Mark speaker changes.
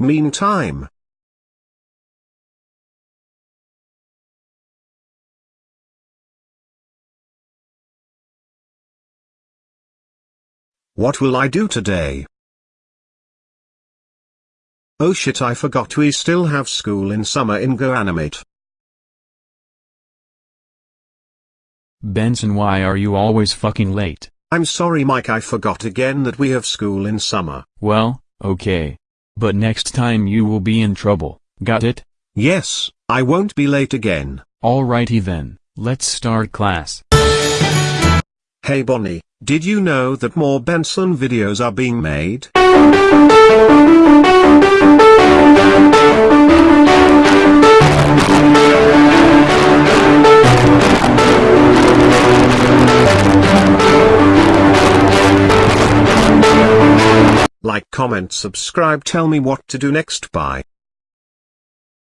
Speaker 1: Meantime. What will I do today? Oh shit I forgot we still have school in summer in GoAnimate.
Speaker 2: Benson why are you always fucking late?
Speaker 1: I'm sorry Mike I forgot again that we have school in summer.
Speaker 2: Well, okay. But next time you will be in trouble, got it?
Speaker 1: Yes, I won't be late again.
Speaker 2: Alrighty then, let's start class.
Speaker 1: Hey Bonnie, did you know that more Benson videos are being made? Like comment subscribe tell me what to do next bye.